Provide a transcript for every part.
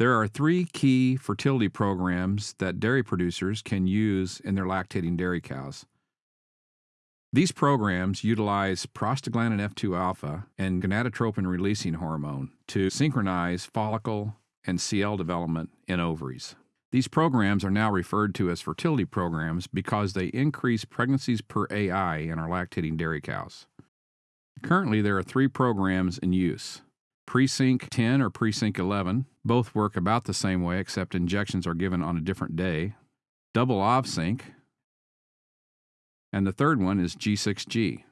There are three key fertility programs that dairy producers can use in their lactating dairy cows. These programs utilize prostaglandin F2 alpha and gonadotropin releasing hormone to synchronize follicle and CL development in ovaries. These programs are now referred to as fertility programs because they increase pregnancies per AI in our lactating dairy cows. Currently, there are three programs in use. Presync 10 or Presync 11, both work about the same way except injections are given on a different day. Double OvSync, and the third one is G6G.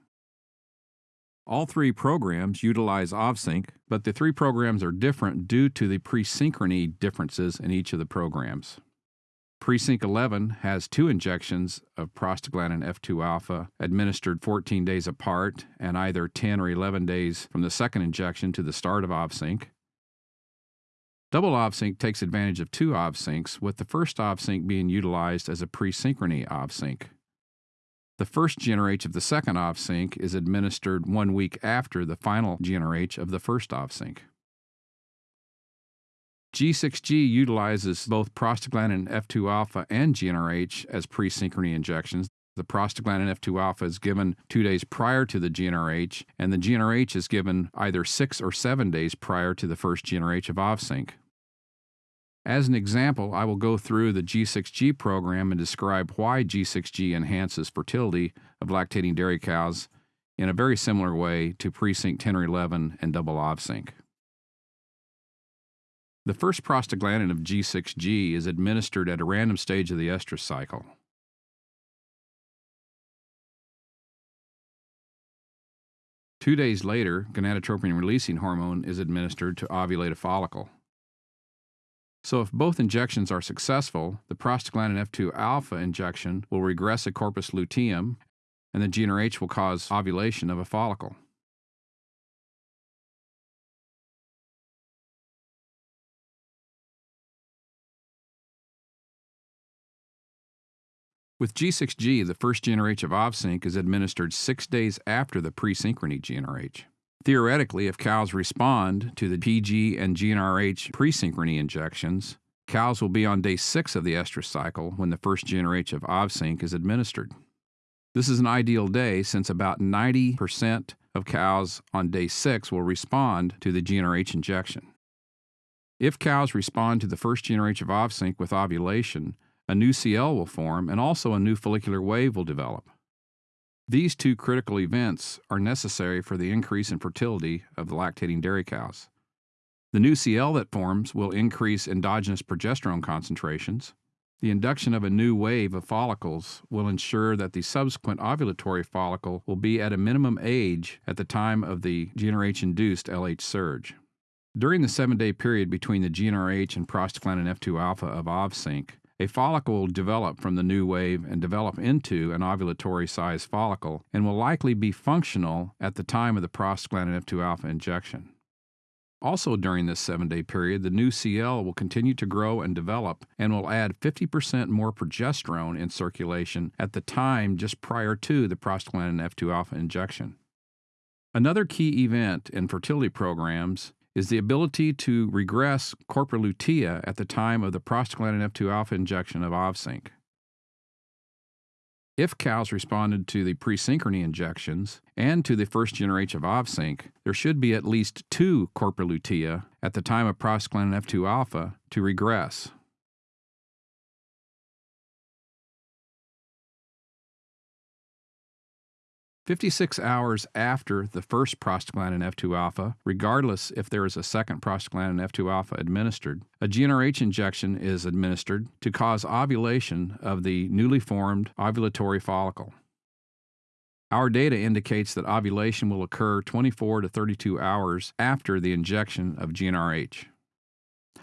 All three programs utilize OvSync, but the three programs are different due to the presynchrony differences in each of the programs. Presync 11 has two injections of prostaglandin F2 alpha administered 14 days apart and either 10 or 11 days from the second injection to the start of OvSync. Double OvSync takes advantage of two OvSyncs, with the first OvSync being utilized as a presynchrony OvSync. The first GnRH of the second OvSync is administered one week after the final GnRH of the first OvSync. G6G utilizes both prostaglandin F2 alpha and GnRH as presynchrony injections. The prostaglandin F2 alpha is given two days prior to the GnRH, and the GnRH is given either six or seven days prior to the first GnRH of OvSync. As an example, I will go through the G6G program and describe why G6G enhances fertility of lactating dairy cows in a very similar way to Presync 10 or 11 and double OvSync. The first prostaglandin of G6G is administered at a random stage of the estrus cycle. Two days later, gonadotropin releasing hormone is administered to ovulate a follicle. So, if both injections are successful, the prostaglandin F2 alpha injection will regress a corpus luteum, and the GnRH will cause ovulation of a follicle. With G6G, the first GnRH of OvSync is administered six days after the presynchrony GnRH. Theoretically, if cows respond to the PG and GnRH presynchrony injections, cows will be on day six of the estrus cycle when the first GnRH of OvSync is administered. This is an ideal day since about 90% of cows on day six will respond to the GnRH injection. If cows respond to the first GnRH of OvSync with ovulation, a new CL will form and also a new follicular wave will develop. These two critical events are necessary for the increase in fertility of the lactating dairy cows. The new CL that forms will increase endogenous progesterone concentrations. The induction of a new wave of follicles will ensure that the subsequent ovulatory follicle will be at a minimum age at the time of the GnRH induced LH surge. During the seven day period between the GnRH and prostaglandin F2 alpha of OvSync, a follicle will develop from the new wave and develop into an ovulatory sized follicle and will likely be functional at the time of the prostaglandin F2 alpha injection. Also, during this seven day period, the new CL will continue to grow and develop and will add 50% more progesterone in circulation at the time just prior to the prostaglandin F2 alpha injection. Another key event in fertility programs is the ability to regress corpora lutea at the time of the prostaglandin F2 alpha injection of OvSync. If cows responded to the presynchrony injections and to the first GnRH of OvSync, there should be at least two corpora lutea at the time of prostaglandin F2 alpha to regress. 56 hours after the first prostaglandin F2 alpha, regardless if there is a second prostaglandin F2 alpha administered, a GnRH injection is administered to cause ovulation of the newly formed ovulatory follicle. Our data indicates that ovulation will occur 24 to 32 hours after the injection of GnRH.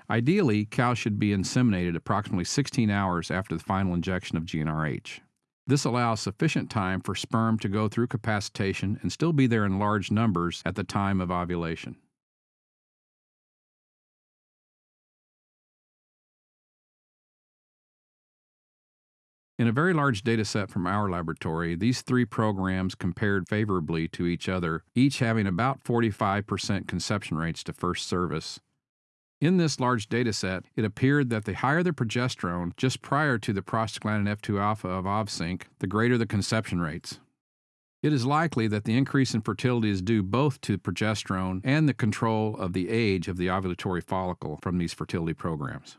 Ideally, cows should be inseminated approximately 16 hours after the final injection of GnRH. This allows sufficient time for sperm to go through capacitation and still be there in large numbers at the time of ovulation. In a very large data set from our laboratory, these three programs compared favorably to each other, each having about 45% conception rates to first service. In this large data set, it appeared that the higher the progesterone just prior to the prostaglandin F2 alpha of OVSYNC, the greater the conception rates. It is likely that the increase in fertility is due both to progesterone and the control of the age of the ovulatory follicle from these fertility programs.